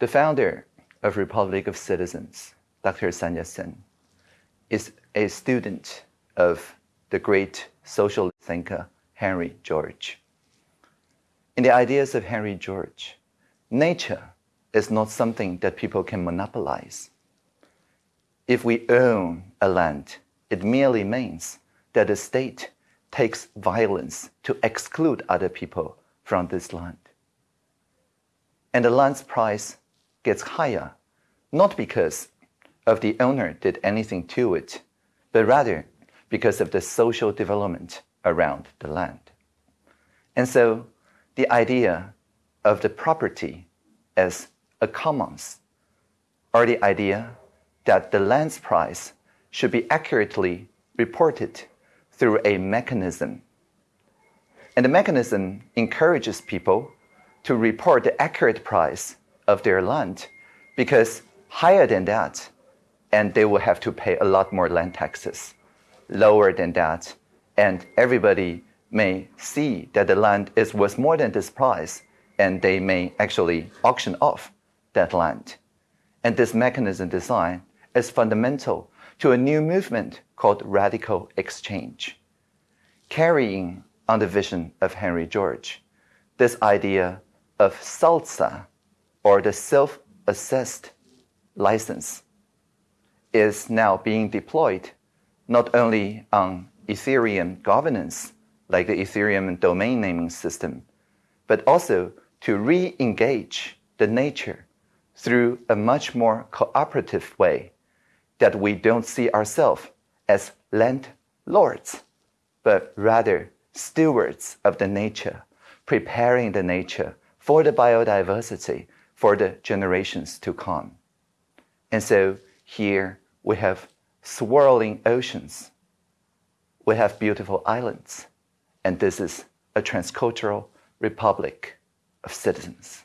The founder of Republic of Citizens, Dr. Sun Yat-sen, is a student of the great social thinker Henry George. In the ideas of Henry George, nature is not something that people can monopolize. If we own a land, it merely means that the state takes violence to exclude other people from this land. And the land's price gets higher, not because of the owner did anything to it, but rather because of the social development around the land. And so the idea of the property as a commons, or the idea that the land's price should be accurately reported through a mechanism. And the mechanism encourages people to report the accurate price of their land because higher than that, and they will have to pay a lot more land taxes. Lower than that, and everybody may see that the land is worth more than this price, and they may actually auction off that land. And this mechanism design is fundamental to a new movement called RadicalxChange. Carrying on the vision of Henry George, this idea of SALSA, or the self-assessed license, is now being deployed not only on Ethereum governance, like the Ethereum domain naming system, but also to re-engage the nature through a much more cooperative way that we don't see ourselves as landlords, but rather stewards of the nature, preparing the nature for the biodiversity for the generations to come. And so here we have swirling oceans, we have beautiful islands, and this is a transcultural republic of citizens.